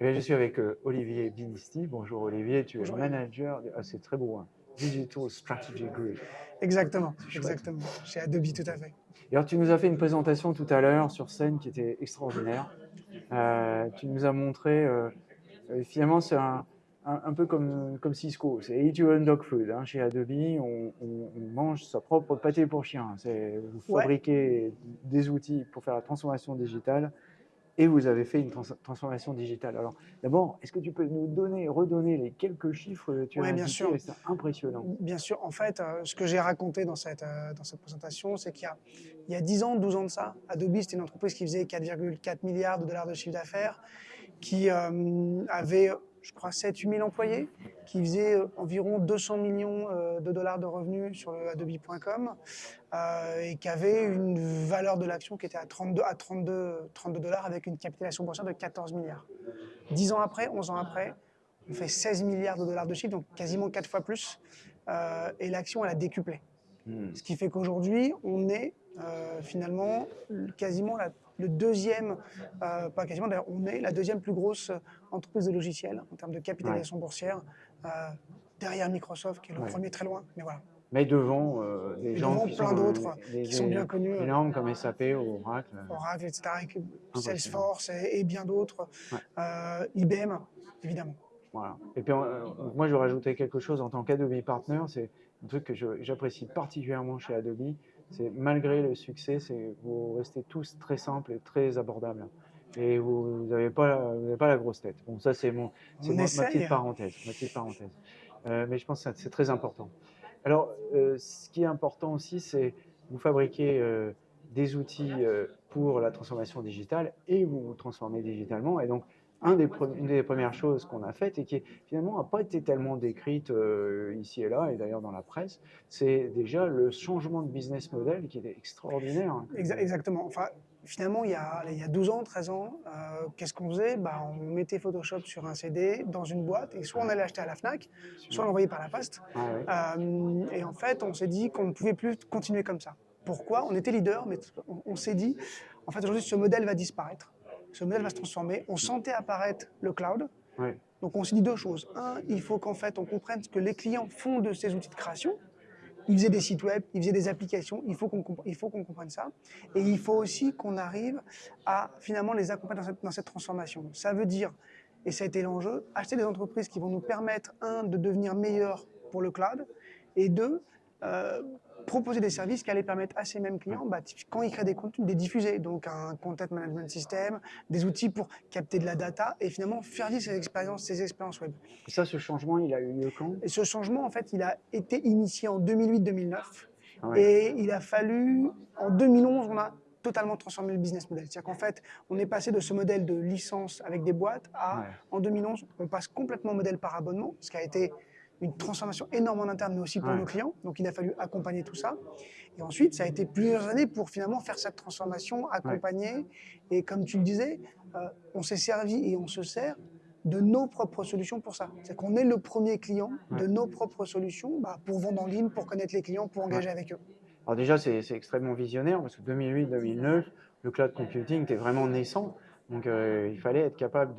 Eh je suis avec euh, Olivier Binisti. Bonjour Olivier, tu es manager, ah, c'est très beau, hein. Digital Strategy Group. Exactement, exactement, chez Adobe tout à fait. Et alors tu nous as fait une présentation tout à l'heure sur scène qui était extraordinaire. Euh, tu nous as montré, euh, finalement c'est un, un, peu comme, comme Cisco, c'est Eat Your Own Dog Food. Hein. Chez Adobe, on, mange sa propre pâté pour chien. Vous fabriquez des outils pour faire la transformation digitale et vous avez fait une transformation digitale. Alors, d'abord, est-ce que tu peux nous donner, redonner les quelques chiffres que tu as Oui, bien sûr. C'est impressionnant. Bien sûr. En fait, euh, ce que j'ai raconté dans cette, euh, dans cette présentation, c'est qu'il y, y, a 10 ans, 12 ans de ça, Adobe, c'était une entreprise qui faisait 4,4 milliards de dollars de chiffre d'affaires, qui euh, avait je crois, 7-8 000 employés qui faisaient euh, environ 200 millions euh, de dollars de revenus sur le adobe.com euh, et qui avait une valeur de l'action qui était à 32 à 32, 32 dollars avec une capitalisation boursière de 14 milliards. 10 ans après, 11 ans après, on fait 16 milliards de dollars de chiffre, donc quasiment 4 fois plus, et l'action, elle a décuplé. Hmm. Ce qui fait qu'aujourd'hui, on est finalement quasiment la le deuxième, euh, pas quasiment d'ailleurs, on est la deuxième plus grosse entreprise de logiciels en termes de capitalisation boursière, euh, derrière Microsoft qui est le premier très loin, mais voilà. Mais devant euh, des gens qui plein d'autres qui sont bien connus. Énormes comme SAP, Oracle. Oracle, etc. Salesforce et, bien d'autres. IBM, évidemment. Voilà. Et puis moi, je rajouter quelque chose en tant qu'Adobe Partner, c'est un truc que j'apprécie particulièrement chez Adobe, malgré le succès, vous restez tous très simples et très abordables. Et vous n'avez pas, pas la grosse tête. Bon, ça c'est mon, ma, petite parenthèse. Ma petite parenthèse. Euh, mais je pense que c'est très important. Alors, euh, ce qui est important aussi, c'est vous fabriquez euh, des outils pour la transformation digitale et vous vous transformez digitalement. Et donc, un des une des premières choses qu'on a faites et qui finalement n'a pas été tellement décrite euh, ici et là, et d'ailleurs dans la presse, c'est déjà le changement de business model qui est extraordinaire. Exactement. Enfin, finalement, il y, a, il y a 12 ans, 13 ans, euh, qu'est-ce qu'on faisait? Bah, On mettait Photoshop sur un CD dans une boîte et soit on allait acheter à la FNAC, soit on l'envoyait par la poste. Ah euh, et en fait, on s'est dit qu'on ne pouvait plus continuer comme ça. Pourquoi? On était leader, mais on s'est dit, en fait, aujourd'hui, ce modèle va disparaître ce modèle va se transformer. On sentait apparaître le cloud. Donc on s'est dit deux choses. Un, il faut qu'en fait on comprenne ce que les clients font de ces outils de création. Ils faisaient des sites web, ils faisaient des applications, il faut qu'on comprenne ça. Et il faut aussi qu'on arrive à finalement les accompagner dans cette, transformation. Ça veut dire, et ça a été l'enjeu, acheter des entreprises qui vont nous permettre, un, de devenir meilleurs pour le cloud, et deux, euh, proposer des services qui allaient permettre à ces mêmes clients, bah, quand ils créent des contenus, de les diffuser. Donc un content management system, des outils pour capter de la data et finalement faire vivre ces expériences, ces expériences web. Et ça, ce changement, il a eu lieu quand? Et ce changement, en fait, il a été initié en 2008-2009. Ah et il a fallu, en 2011, on a totalement transformé le business model. C'est-à-dire qu'en fait, on est passé de ce modèle de licence avec des boîtes à, en 2011, on passe complètement au modèle par abonnement, ce qui a été une transformation énorme en interne, mais aussi pour nos clients. Donc, il a fallu accompagner tout ça. Et ensuite, ça a été plusieurs années pour finalement faire cette transformation, accompagner. Et comme tu le disais, euh, on s'est servi et on se sert de nos propres solutions pour ça. C'est qu'on est le premier client de nos propres solutions bah, pour vendre en ligne, pour connaître les clients, pour engager avec eux. Alors déjà, c'est extrêmement visionnaire parce que 2008-2009, le cloud computing était vraiment naissant. Donc euh, il fallait être capable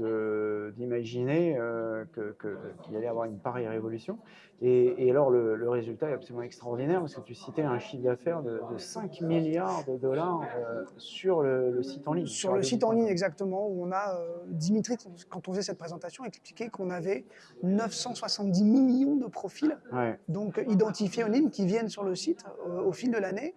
d'imaginer euh, qu'il allait y avoir une pareille révolution. Et, alors le, résultat est absolument extraordinaire parce que tu citais un chiffre d'affaires de, 5 milliards de dollars euh, sur le, site en ligne. Sur, le site en ligne exactement, où on a, Dimitri, quand on faisait cette présentation, expliqué qu'on avait 970 millions de profils donc identifiés en ligne qui viennent sur le site au fil de l'année.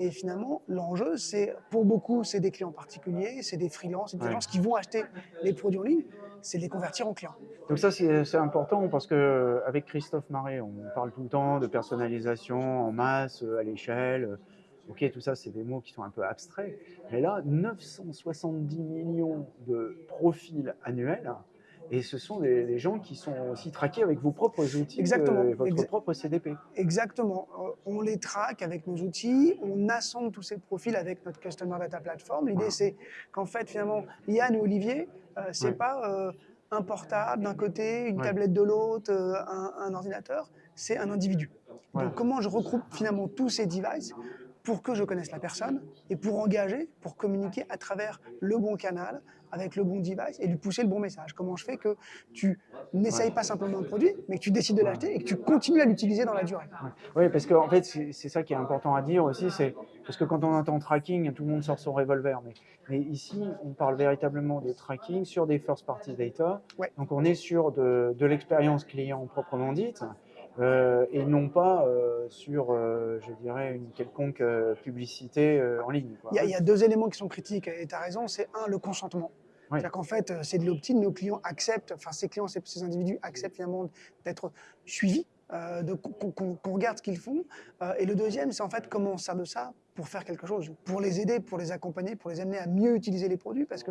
Et finalement, l'enjeu, c'est pour beaucoup, c'est des clients particuliers, c'est des freelances, des gens qui vont acheter les produits en ligne, c'est les convertir en clients. Donc ça, c'est important parce qu'avec Christophe Marais, on parle tout le temps de personnalisation en masse, à l'échelle. Ok, tout ça, c'est des mots qui sont un peu abstraits. Mais là, 970 millions de profils annuels, et ce sont des, gens qui sont aussi traqués avec vos propres outils, Exactement. votre propre CDP. Exactement. Euh, on les traque avec nos outils, on assemble tous ces profils avec notre Customer Data Platform. L'idée, c'est qu'en fait, finalement, Yann ou Olivier, euh, c'est pas euh, un portable d'un côté, une tablette de l'autre, un, ordinateur, c'est un individu. Donc, comment je regroupe finalement tous ces devices pour que je connaisse la personne et pour engager, pour communiquer à travers le bon canal, avec le bon device et lui pousser le bon message. Comment je fais que tu n'essayes pas simplement un produit, mais que tu décides de l'acheter et que tu continues à l'utiliser dans la durée. Oui, parce qu'en en fait, c'est ça qui est important à dire aussi, c'est parce que quand on entend tracking, tout le monde sort son revolver. Mais, mais ici, on parle véritablement de tracking sur des first party data. Donc on est sur de, de l'expérience client proprement dite. Euh, et non pas euh, sur, euh, je dirais, une quelconque publicité en ligne. Il y, a deux éléments qui sont critiques, et tu as raison, c'est un, le consentement. C'est-à-dire qu'en fait, c'est de l'opt-in, nos clients acceptent, enfin ces clients, ces, ces individus acceptent finalement d'être suivis qu'on regarde ce qu'ils font. Et le deuxième, c'est en fait comment on sert de ça pour faire quelque chose, pour les aider, pour les accompagner, pour les amener à mieux utiliser les produits. Parce que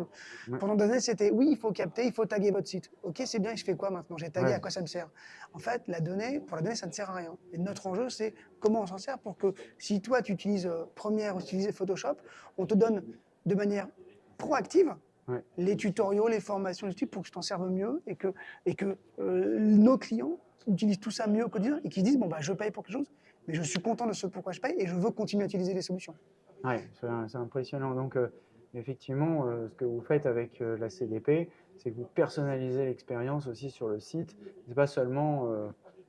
pendant des années, c'était oui, il faut capter, il faut taguer votre site. Ok, c'est bien, je fais quoi maintenant? J'ai tagué, à quoi ça me sert? En fait, la donnée, pour la donnée, ça ne sert à rien. Et notre enjeu, c'est comment on s'en sert pour que si toi, tu utilises euh, Premiere ou utilises Photoshop, on te donne de manière proactive les tutoriaux, les formations, pour que tu t'en serves mieux et que, et que nos clients utilisent tout ça mieux au quotidien et qui se disent, bon, bah, je paye pour quelque chose, mais je suis content de ce pourquoi je paye et je veux continuer à utiliser les solutions. Oui, c'est impressionnant. Donc, euh, effectivement, euh, ce que vous faites avec euh, la CDP, c'est que vous personnalisez l'expérience aussi sur le site. C'est pas seulement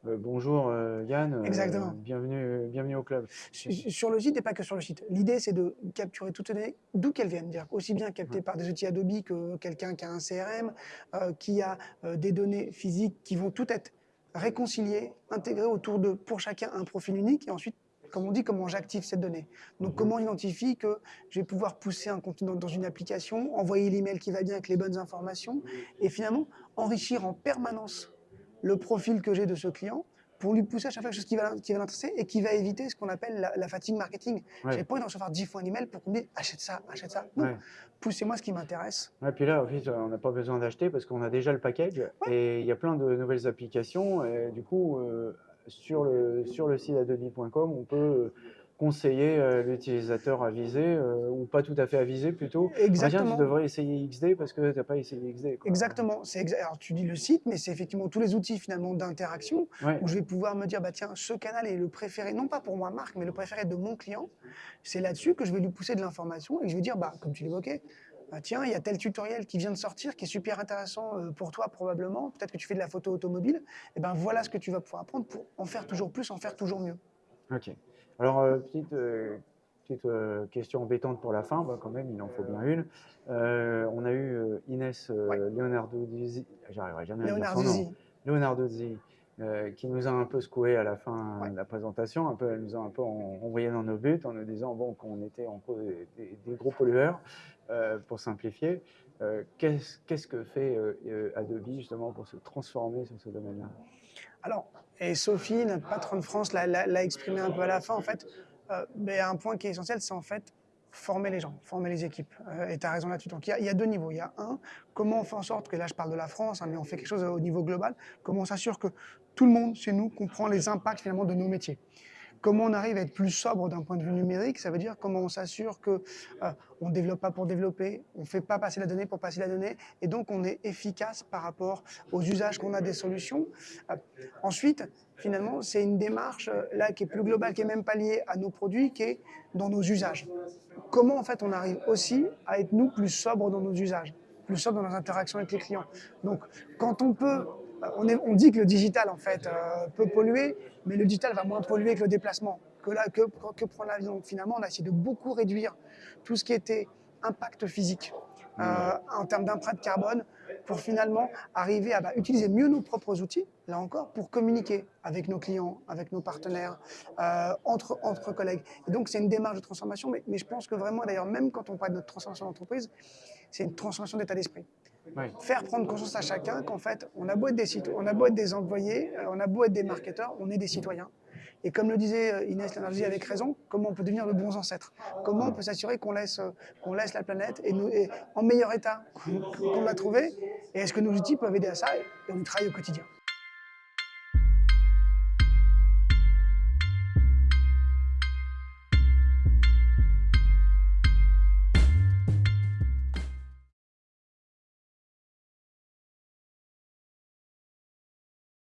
bonjour Yann, bienvenue, bienvenue au club. Sur le site et pas que sur le site. L'idée, c'est de capturer toutes les données, d'où qu'elles viennent, dire aussi bien captées par des outils Adobe que quelqu'un qui a un CRM, qui a des données physiques qui vont tout être réconcilier, intégrer autour de, pour chacun, un profil unique, et ensuite, comme on dit, comment j'active cette donnée. Donc, mhm. comment identifie que je vais pouvoir pousser un contenu dans, une application, envoyer l'email qui va bien avec les bonnes informations, et finalement, enrichir en permanence le profil que j'ai de ce client, pour lui pousser à chaque fois quelque chose qui va, qui va l'intéresser et qui va éviter ce qu'on appelle la, fatigue marketing. Je n'ai pas envie d'en recevoir 10 fois un email pour qu'on me dise achète ça, achète ça. Non, poussez-moi ce qui m'intéresse. Et puis là, en fait, on n'a pas besoin d'acheter parce qu'on a déjà le package et il y a plein de nouvelles applications. Et du coup, euh, sur, le, sur le site adobe.com, on peut conseiller euh, l'utilisateur à viser, euh, ou pas tout à fait à viser plutôt. Exactement. tu devrais essayer XD parce que tu n'as pas essayé XD. Exactement. Alors tu dis le site, mais c'est effectivement tous les outils finalement d'interaction où je vais pouvoir me dire, bah tiens, ce canal est le préféré, non pas pour moi Marc, mais le préféré de mon client. C'est là-dessus que je vais lui pousser de l'information et je vais dire, bah comme tu l'évoquais, bah, tiens, il y a tel tutoriel qui vient de sortir qui est super intéressant euh, pour toi probablement, peut-être que tu fais de la photo automobile, et eh ben voilà ce que tu vas pouvoir apprendre pour en faire toujours plus, en faire toujours mieux. Ok. Alors, euh, petite, euh, petite euh, question embêtante pour la fin, bah, quand même, il en faut bien une. on a eu Inès Leonardo Dizzi, j'arriverai jamais à dire son nom. Leonardo Dizzi, qui nous a un peu secoué à la fin de la présentation, un peu, elle nous a un peu envoyé dans nos buts en nous disant bon, qu'on était en cause des, gros pollueurs, pour simplifier. Qu'est-ce que fait Adobe justement pour se transformer sur ce domaine-là? Alors, et Sophie, notre patronne de France, l'a exprimé un peu à la fin, en fait, euh, mais un point qui est essentiel, c'est en fait former les gens, former les équipes. Euh, et tu as raison là-dessus. Donc il y, a deux niveaux. Il y a un, comment on fait en sorte que, là je parle de la France, hein, mais on fait quelque chose au niveau global, comment on s'assure que tout le monde chez nous comprend les impacts finalement de nos métiers. Comment on arrive à être plus sobre d'un point de vue numérique Ça veut dire comment on s'assure que euh, on ne développe pas pour développer, on ne fait pas passer la donnée pour passer la donnée, et donc on est efficace par rapport aux usages qu'on a des solutions. Euh, ensuite, finalement, c'est une démarche euh, là qui est plus globale, qui est même pas liée à nos produits, qui est dans nos usages. Comment en fait on arrive aussi à être nous plus sobres dans nos usages, plus sobres dans nos interactions avec les clients. Donc, quand on peut on, dit que le digital en fait peut polluer, mais le digital va moins polluer que le déplacement, que, là, que, que prendre l'avion. Finalement, on a essayé de beaucoup réduire tout ce qui était impact physique euh, en termes d'empreinte carbone pour finalement arriver à bah, utiliser mieux nos propres outils, là encore, pour communiquer avec nos clients, avec nos partenaires, euh, entre, entre collègues. Et donc, c'est une démarche de transformation, mais, mais je pense que vraiment, d'ailleurs, même quand on parle de notre transformation d'entreprise, c'est une transformation d'état d'esprit. Faire prendre conscience à chacun qu'en fait, on a beau être des on a beau être des employés, euh, on a beau être des marketeurs, on est des citoyens. Et comme le disait euh, Inès Lénardi avec raison, comment on peut devenir de bons ancêtres? Comment on peut s'assurer qu'on laisse, euh, laisse la planète en meilleur état qu'on l'a trouvé? Et est-ce que nos outils peuvent aider à ça? Et on y travaille au quotidien.